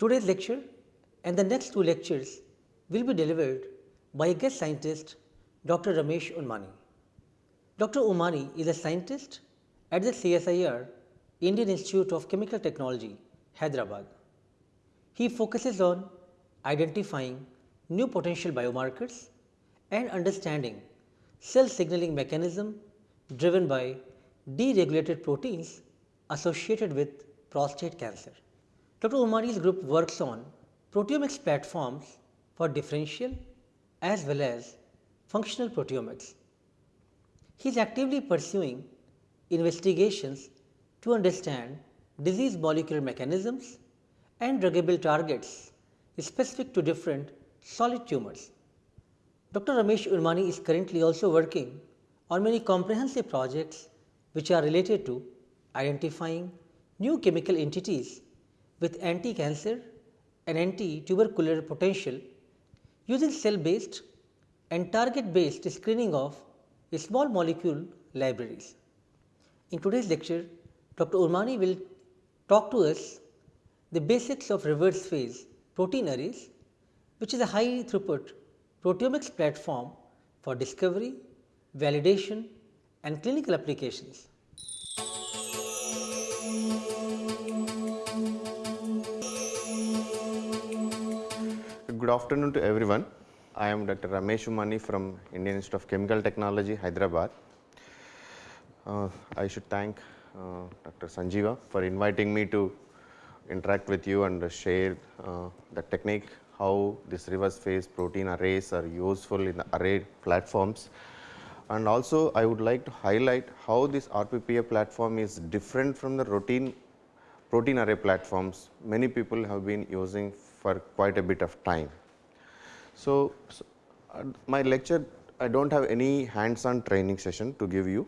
Today's lecture and the next two lectures will be delivered by a guest scientist, Dr. Ramesh Ummanni. Dr. Ummanni is a scientist at the CSIR Indian Institute of Chemical Technology, Hyderabad. He focuses on identifying new potential biomarkers and understanding cell signaling mechanism driven by deregulated proteins associated with prostate cancer. Dr. Ummanni's group works on proteomics platforms for differential as well as functional proteomics. He is actively pursuing investigations to understand disease molecular mechanisms and druggable targets specific to different solid tumors. Dr. Ramesh Ummanni is currently also working on many comprehensive projects which are related to identifying new chemical entities with anti-cancer and anti-tubercular potential using cell-based and target-based screening of small molecule libraries. In today's lecture, Dr. Ummanni will talk to us the basics of reverse phase protein arrays, which is a high throughput proteomics platform for discovery, validation and clinical applications. Good afternoon to everyone. I am Dr. Ramesh Ummanni from Indian Institute of Chemical Technology, Hyderabad. Uh, I should thank uh, Dr. Sanjeeva for inviting me to interact with you and share uh, the technique how this reverse phase protein arrays are useful in the array platforms. And also I would like to highlight how this RPPA platform is different from the routine protein array platforms many people have been using for quite a bit of time. So, so uh, my lecture I do not have any hands on training session to give you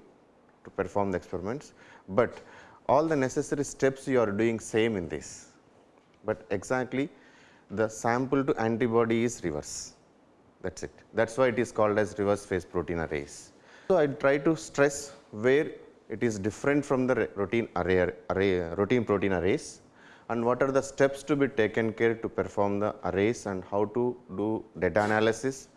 to perform the experiments, but all the necessary steps you are doing same in this, but exactly the sample to antibody is reverse that is it that is why it is called as reverse phase protein arrays. So, I try to stress where it is different from the routine array, array routine protein arrays and what are the steps to be taken care to perform the arrays and how to do data analysis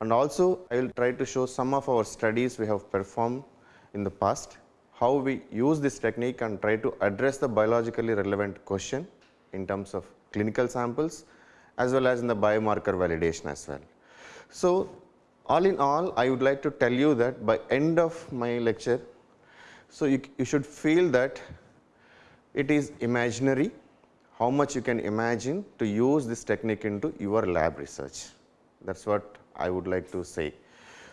and also I will try to show some of our studies we have performed in the past, how we use this technique and try to address the biologically relevant question in terms of clinical samples as well as in the biomarker validation as well. So, all in all I would like to tell you that by end of my lecture, so you, you should feel that it is imaginary how much you can imagine to use this technique into your lab research. That is what I would like to say.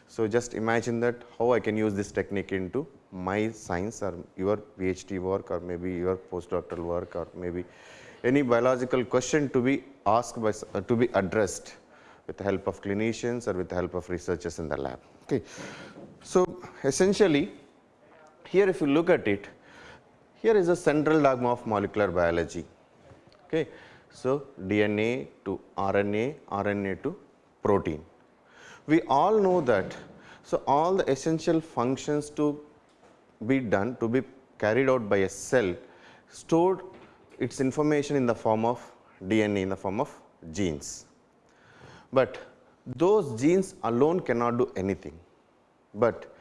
So, just imagine that how I can use this technique into my science or your PhD work or maybe your postdoctoral work or maybe any biological question to be asked by uh, to be addressed with the help of clinicians or with the help of researchers in the lab. Okay. So, essentially here if you look at it, here is a central dogma of molecular biology. Okay. So, DNA to RNA, RNA to protein we all know that. So, all the essential functions to be done to be carried out by a cell stored its information in the form of DNA in the form of genes. But those genes alone cannot do anything, but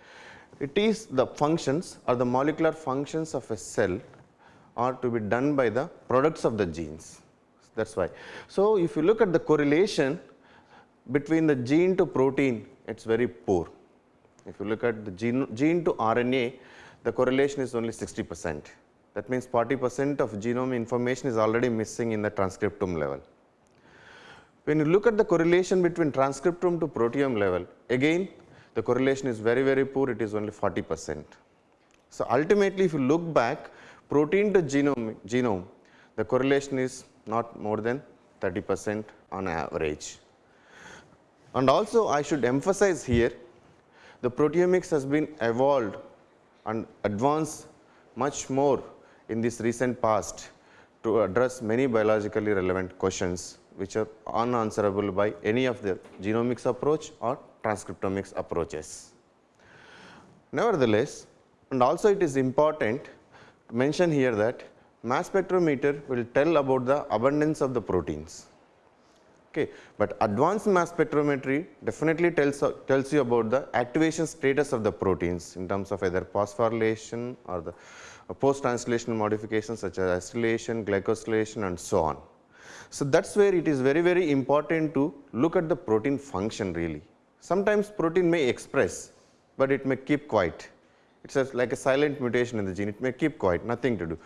it is the functions or the molecular functions of a cell are to be done by the products of the genes that is why. So, if you look at the correlation between the gene to protein it is very poor. If you look at the gene, gene to RNA the correlation is only 60 percent that means 40 percent of genome information is already missing in the transcriptome level. When you look at the correlation between transcriptome to proteome level again the correlation is very very poor it is only 40 percent. So, ultimately if you look back protein to genome, genome the correlation is not more than 30 percent on average. And also I should emphasize here the proteomics has been evolved and advanced much more in this recent past to address many biologically relevant questions which are unanswerable by any of the genomics approach or transcriptomics approaches. Nevertheless, and also it is important mention here that mass spectrometer will tell about the abundance of the proteins. Okay. But advanced mass spectrometry definitely tells, tells you about the activation status of the proteins in terms of either phosphorylation or the post-translational modifications such as acylation, glycosylation and so on. So, that is where it is very very important to look at the protein function really. Sometimes protein may express, but it may keep quiet. It is like a silent mutation in the gene, it may keep quiet, nothing to do.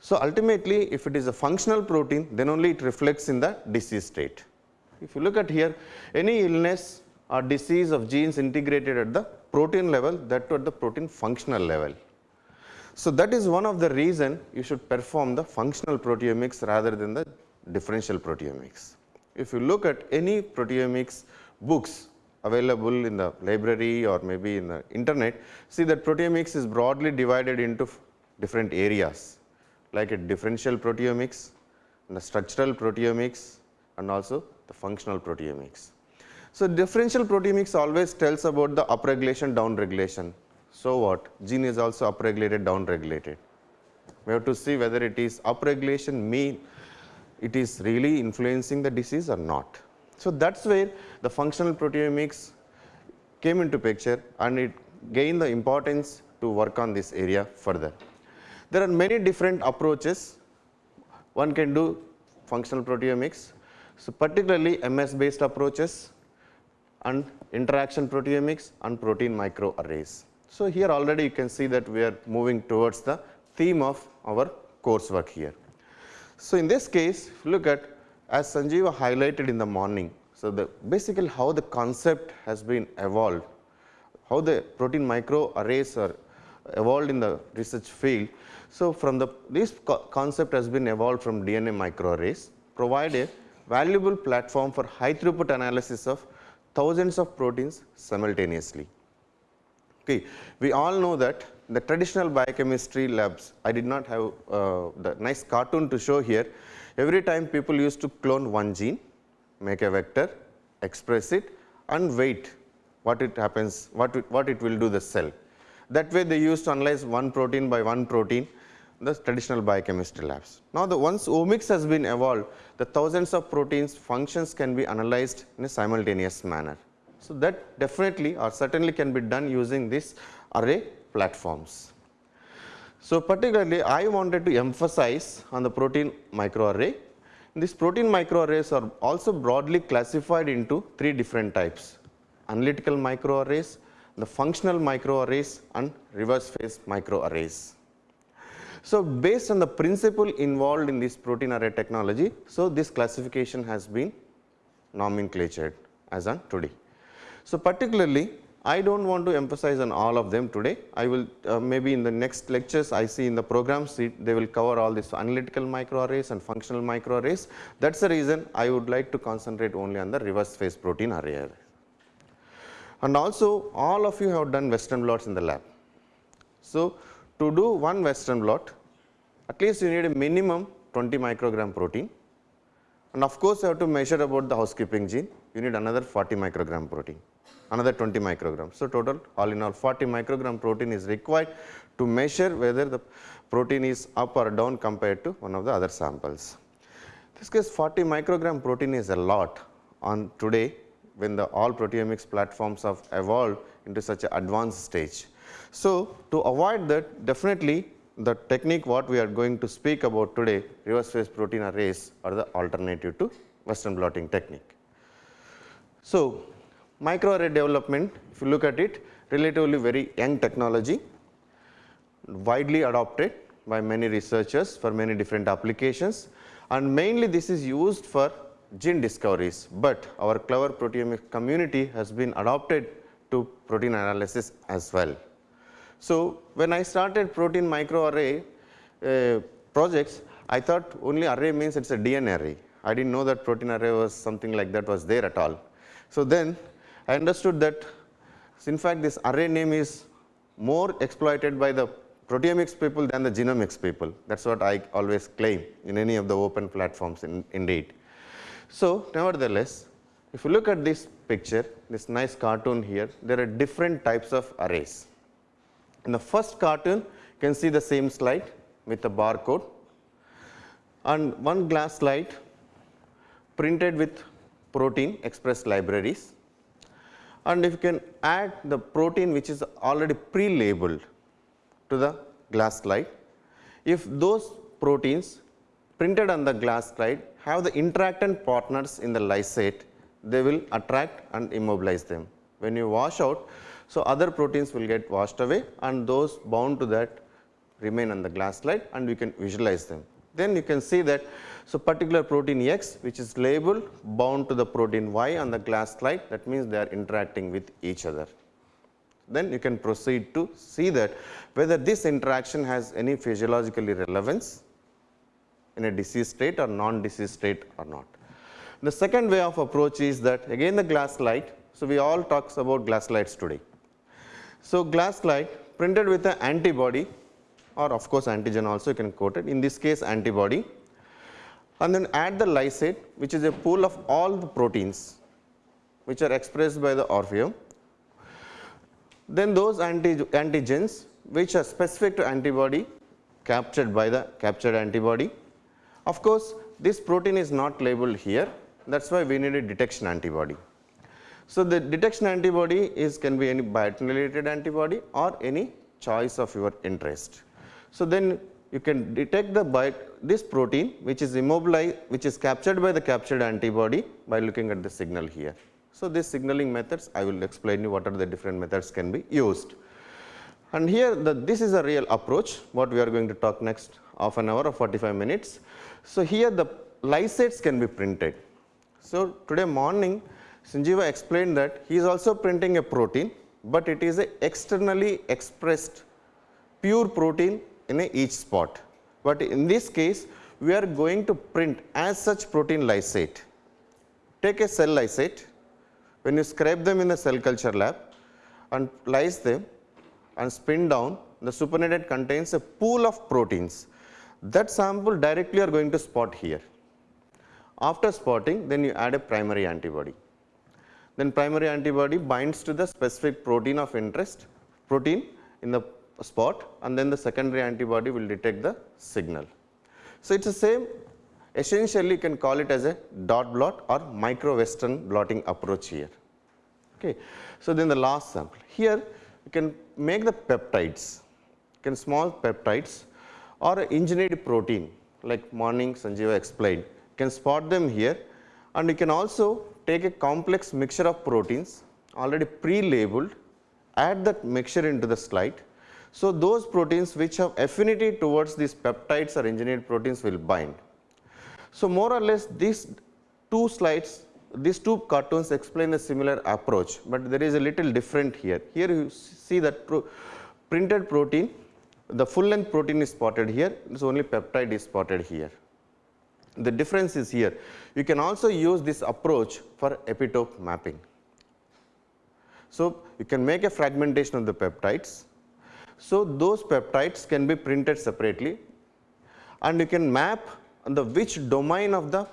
So, ultimately if it is a functional protein, then only it reflects in the disease state. If you look at here, any illness or disease of genes integrated at the protein level, that to at the protein functional level. So, that is one of the reason you should perform the functional proteomics rather than the differential proteomics. If you look at any proteomics books available in the library or maybe in the internet, see that proteomics is broadly divided into different areas like a differential proteomics, the structural proteomics and also the functional proteomics. So, differential proteomics always tells about the upregulation downregulation. So what? Gene is also upregulated downregulated. We have to see whether it is upregulation mean it is really influencing the disease or not. So, that is where the functional proteomics came into picture and it gained the importance to work on this area further. There are many different approaches one can do functional proteomics. So, particularly MS based approaches and interaction proteomics and protein microarrays. So, here already you can see that we are moving towards the theme of our coursework here. So, in this case look at as Sanjeeva highlighted in the morning. So, the basically how the concept has been evolved, how the protein microarrays are evolved in the research field. So, from the this co concept has been evolved from DNA microarrays provide a valuable platform for high throughput analysis of thousands of proteins simultaneously. Okay. We all know that the traditional biochemistry labs, I did not have uh, the nice cartoon to show here. Every time people used to clone one gene, make a vector, express it and wait what it happens, what it, what it will do the cell. That way they used to analyze one protein by one protein the traditional biochemistry labs. Now, the once omics has been evolved, the thousands of proteins functions can be analyzed in a simultaneous manner. So, that definitely or certainly can be done using this array platforms. So, particularly I wanted to emphasize on the protein microarray. These protein microarrays are also broadly classified into three different types analytical microarrays, the functional microarrays and reverse phase microarrays. So, based on the principle involved in this protein array technology, so this classification has been nomenclatured as on today. So, particularly I do not want to emphasize on all of them today. I will uh, maybe in the next lectures I see in the program they will cover all this analytical microarrays and functional microarrays. That is the reason I would like to concentrate only on the reverse phase protein array. And also all of you have done western blots in the lab. So, to do one western blot at least you need a minimum 20 microgram protein and of course, you have to measure about the housekeeping gene you need another 40 microgram protein another 20 micrograms. So, total all in all 40 microgram protein is required to measure whether the protein is up or down compared to one of the other samples. This case 40 microgram protein is a lot on today when the all proteomics platforms have evolved into such an advanced stage. So, to avoid that definitely the technique what we are going to speak about today reverse phase protein arrays are the alternative to western blotting technique. So, microarray development if you look at it relatively very young technology widely adopted by many researchers for many different applications and mainly this is used for gene discoveries, but our clever proteomic community has been adopted to protein analysis as well. So, when I started protein microarray uh, projects, I thought only array means it is a DNA array. I did not know that protein array was something like that was there at all. So, then I understood that in fact, this array name is more exploited by the proteomics people than the genomics people. That is what I always claim in any of the open platforms in, indeed. So, nevertheless, if you look at this picture, this nice cartoon here, there are different types of arrays. In the first cartoon, you can see the same slide with the barcode and one glass slide printed with protein express libraries and if you can add the protein which is already pre-labeled to the glass slide, if those proteins printed on the glass slide have the interactant partners in the lysate, they will attract and immobilize them. When you wash out, so other proteins will get washed away and those bound to that remain on the glass slide and we can visualize them. Then you can see that so particular protein X which is labeled bound to the protein Y on the glass slide that means they are interacting with each other. Then you can proceed to see that whether this interaction has any physiologically relevance in a disease state or non-disease state or not. The second way of approach is that again the glass slide. So, we all talks about glass slides today. So, glass slide printed with an antibody or of course antigen also you can quote it in this case antibody and then add the lysate which is a pool of all the proteins which are expressed by the orpheum. Then those anti antigens which are specific to antibody captured by the captured antibody. Of course, this protein is not labeled here that is why we need a detection antibody. So, the detection antibody is can be any biotin-related antibody or any choice of your interest. So, then you can detect the bite this protein which is immobilized which is captured by the captured antibody by looking at the signal here. So, these signaling methods I will explain you what are the different methods can be used. And here the, this is a real approach what we are going to talk next half an hour or 45 minutes. So, here the lysates can be printed. So, today morning Sanjeeva explained that he is also printing a protein, but it is a externally expressed pure protein in each spot. But in this case, we are going to print as such protein lysate. Take a cell lysate, when you scrape them in the cell culture lab and lyse them and spin down, the supernatant contains a pool of proteins. That sample directly are going to spot here. After spotting, then you add a primary antibody. Then primary antibody binds to the specific protein of interest, protein in the spot and then the secondary antibody will detect the signal. So, it is the same essentially you can call it as a dot blot or micro western blotting approach here. Okay. So, then the last sample here you can make the peptides, can small peptides or engineered protein like morning Sanjeeva explained you can spot them here and you can also take a complex mixture of proteins already pre-labeled add that mixture into the slide so, those proteins which have affinity towards these peptides or engineered proteins will bind. So, more or less these two slides these two cartoons explain a similar approach, but there is a little different here. Here you see that pro printed protein the full length protein is spotted here, so only peptide is spotted here. The difference is here. You can also use this approach for epitope mapping. So, you can make a fragmentation of the peptides so, those peptides can be printed separately and you can map the which domain of the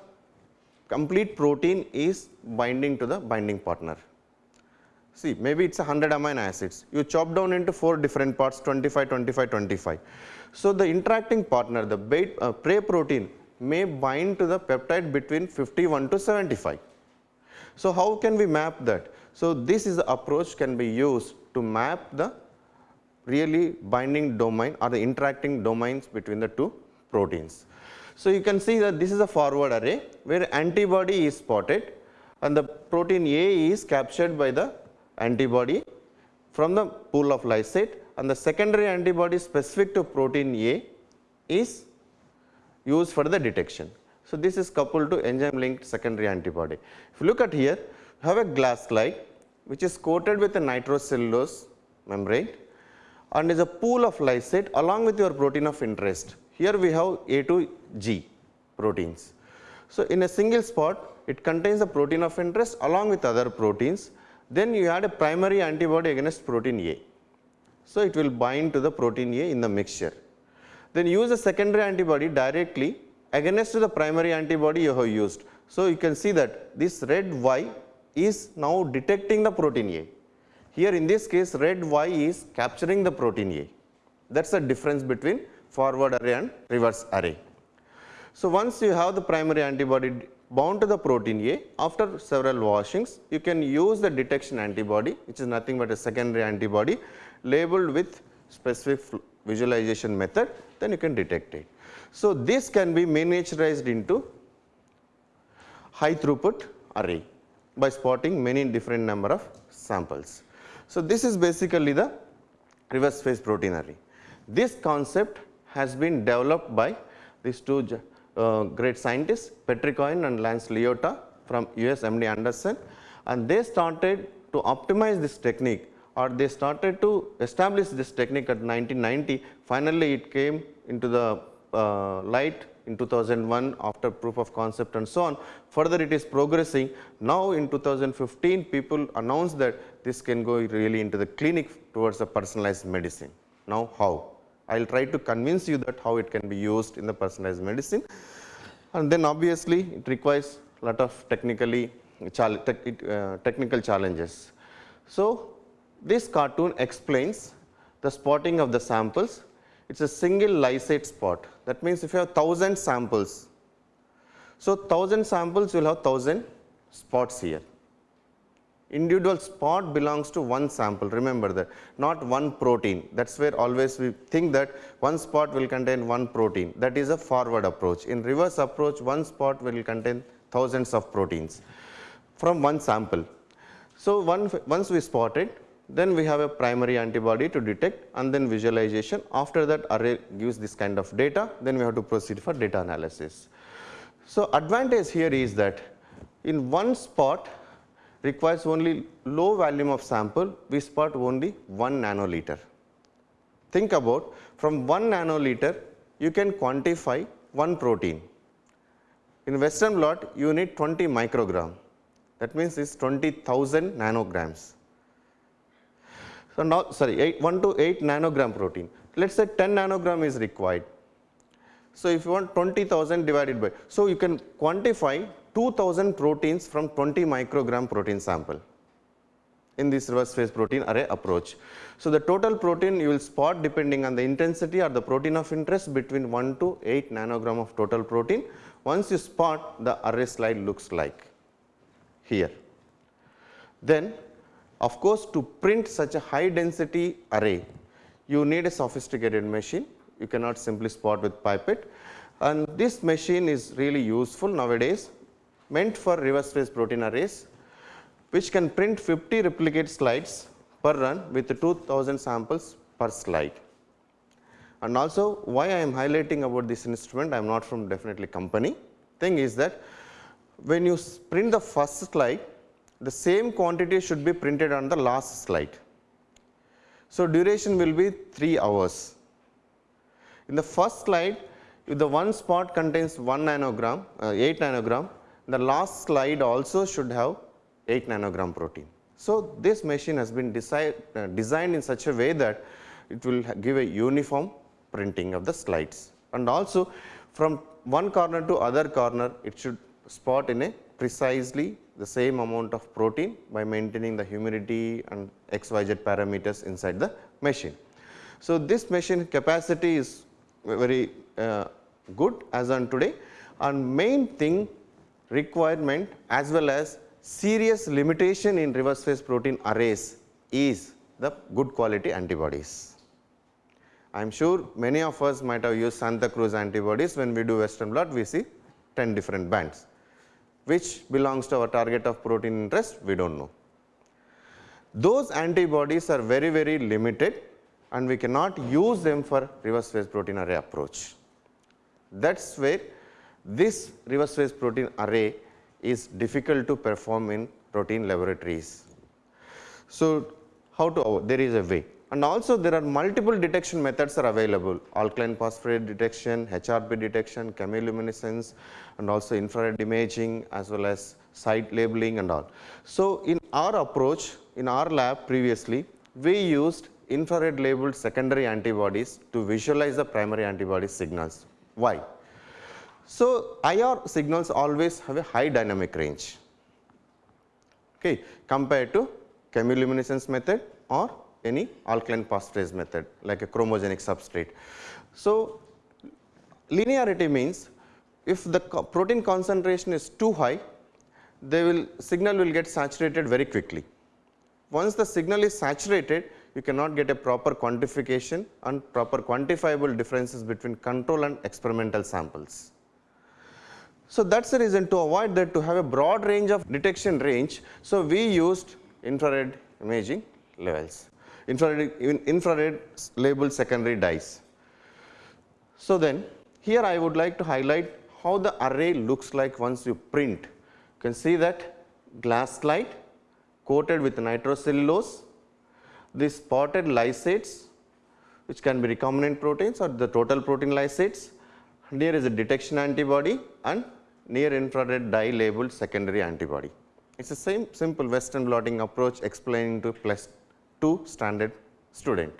complete protein is binding to the binding partner. See maybe it is a 100 amino acids, you chop down into 4 different parts 25, 25, 25. So, the interacting partner the bait, uh, prey protein may bind to the peptide between 51 to 75. So, how can we map that? So, this is the approach can be used to map the really binding domain or the interacting domains between the two proteins. So, you can see that this is a forward array where antibody is spotted and the protein A is captured by the antibody from the pool of lysate and the secondary antibody specific to protein A is used for the detection. So, this is coupled to enzyme linked secondary antibody. If you look at here, you have a glass slide which is coated with a nitrocellulose membrane and is a pool of lysate along with your protein of interest. Here we have A to G proteins. So, in a single spot it contains the protein of interest along with other proteins. Then you add a primary antibody against protein A. So, it will bind to the protein A in the mixture. Then use a secondary antibody directly against the primary antibody you have used. So, you can see that this red Y is now detecting the protein A here in this case red Y is capturing the protein A. That is the difference between forward array and reverse array. So, once you have the primary antibody bound to the protein A, after several washings, you can use the detection antibody, which is nothing but a secondary antibody labeled with specific visualization method, then you can detect it. So, this can be miniaturized into high throughput array by spotting many different number of samples. So, this is basically the reverse phase protein array. This concept has been developed by these two uh, great scientists Patrick Cohen and Lance Liotta from US MD Anderson and they started to optimize this technique or they started to establish this technique at 1990. Finally, it came into the uh, light in 2001 after proof of concept and so on. Further it is progressing. Now in 2015 people announced that this can go really into the clinic towards the personalized medicine. Now how? I will try to convince you that how it can be used in the personalized medicine and then obviously it requires a lot of technically uh, technical challenges. So, this cartoon explains the spotting of the samples. It is a single lysate spot. That means, if you have 1000 samples, so 1000 samples will have 1000 spots here. Individual spot belongs to one sample. Remember that. Not one protein. That is where always we think that one spot will contain one protein. That is a forward approach. In reverse approach one spot will contain thousands of proteins from one sample. So one, once we spot it then we have a primary antibody to detect and then visualization after that array gives this kind of data then we have to proceed for data analysis so advantage here is that in one spot requires only low volume of sample, we spot only 1 nanoliter. Think about from 1 nanoliter, you can quantify 1 protein. In western blot, you need 20 microgram. That means it's 20,000 nanograms. So now, sorry, eight, 1 to 8 nanogram protein. Let's say 10 nanogram is required. So if you want 20,000 divided by, so you can quantify 2000 proteins from 20 microgram protein sample in this reverse phase protein array approach. So, the total protein you will spot depending on the intensity or the protein of interest between 1 to 8 nanogram of total protein. Once you spot the array slide looks like here. Then of course, to print such a high density array you need a sophisticated machine you cannot simply spot with pipette and this machine is really useful nowadays meant for reverse phase protein arrays which can print 50 replicate slides per run with 2000 samples per slide. And also why I am highlighting about this instrument, I am not from definitely company. Thing is that when you print the first slide, the same quantity should be printed on the last slide. So, duration will be 3 hours. In the first slide, if the one spot contains 1 nanogram, uh, 8 nanogram, the last slide also should have 8 nanogram protein. So, this machine has been decide, uh, designed in such a way that it will give a uniform printing of the slides and also from one corner to other corner it should spot in a precisely the same amount of protein by maintaining the humidity and xyz parameters inside the machine. So, this machine capacity is very uh, good as on today and main thing requirement as well as serious limitation in reverse phase protein arrays is the good quality antibodies. I am sure many of us might have used Santa Cruz antibodies when we do western blot we see 10 different bands which belongs to our target of protein interest we do not know. Those antibodies are very very limited and we cannot use them for reverse phase protein array approach. That is where this reverse phase protein array is difficult to perform in protein laboratories. So, how to there is a way and also there are multiple detection methods are available alkaline phosphatase detection, HRP detection, chemiluminescence and also infrared imaging as well as site labeling and all. So, in our approach in our lab previously we used infrared labeled secondary antibodies to visualize the primary antibody signals. Why? So, IR signals always have a high dynamic range okay, compared to chemiluminescence method or any alkaline phosphatase method like a chromogenic substrate. So, linearity means if the co protein concentration is too high, they will signal will get saturated very quickly. Once the signal is saturated, you cannot get a proper quantification and proper quantifiable differences between control and experimental samples. So, that is the reason to avoid that to have a broad range of detection range. So, we used infrared imaging levels, infrared, infrared labeled secondary dyes. So, then here I would like to highlight how the array looks like once you print. You can see that glass slide coated with nitrocellulose, these spotted lysates which can be recombinant proteins or the total protein lysates. Here is a detection antibody and near infrared dye labeled secondary antibody. It is the same simple western blotting approach explaining to 2 standard student.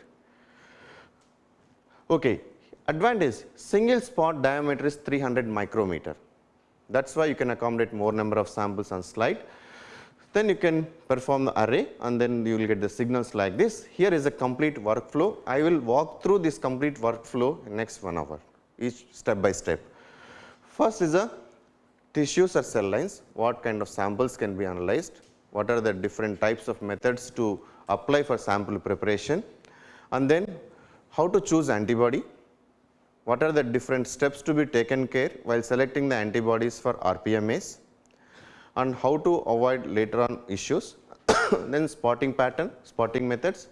Okay. Advantage single spot diameter is 300 micrometer. That is why you can accommodate more number of samples on slide. Then you can perform the array and then you will get the signals like this. Here is a complete workflow. I will walk through this complete workflow in next 1 hour each step by step. First is a tissues or cell lines, what kind of samples can be analyzed, what are the different types of methods to apply for sample preparation and then how to choose antibody, what are the different steps to be taken care while selecting the antibodies for RPMAs and how to avoid later on issues, then spotting pattern, spotting methods,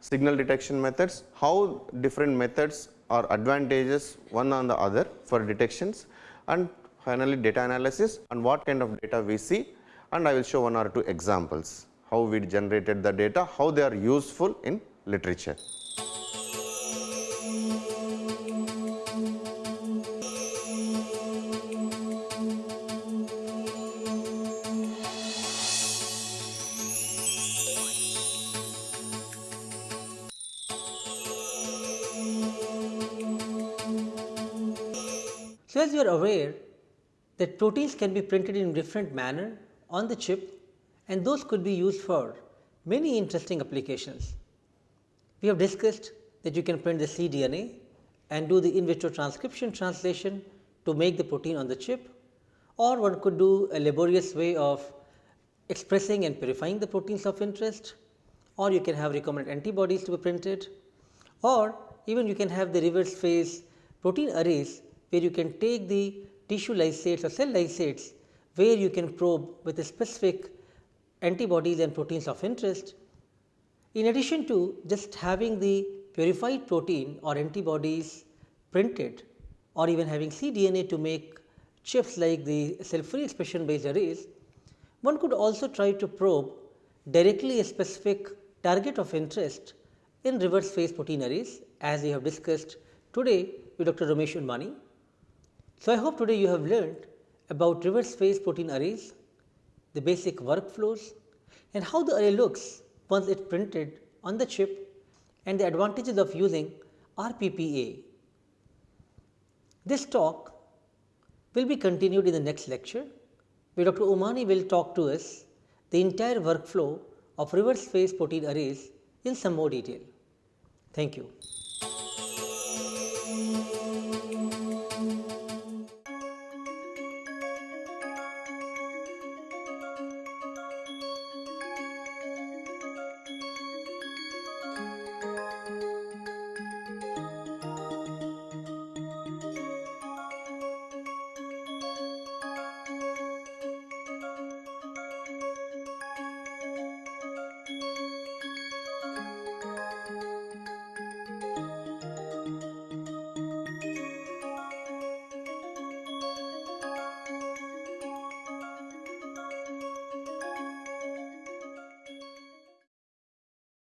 signal detection methods, how different methods are advantages one on the other for detections and finally data analysis and what kind of data we see and I will show one or two examples how we generated the data, how they are useful in literature. So, as you are aware that proteins can be printed in different manner on the chip and those could be used for many interesting applications. We have discussed that you can print the cDNA and do the in vitro transcription translation to make the protein on the chip or one could do a laborious way of expressing and purifying the proteins of interest or you can have recombinant antibodies to be printed or even you can have the reverse phase protein arrays where you can take the tissue lysates or cell lysates where you can probe with a specific antibodies and proteins of interest. In addition to just having the purified protein or antibodies printed or even having cDNA to make chips like the cell free expression based arrays, one could also try to probe directly a specific target of interest in reverse phase protein arrays as we have discussed today with Dr. Ramesh Ummanni. So, I hope today you have learned about reverse phase protein arrays, the basic workflows and how the array looks once it's printed on the chip and the advantages of using RPPA. This talk will be continued in the next lecture where Dr. Ummanni will talk to us the entire workflow of reverse phase protein arrays in some more detail. Thank you.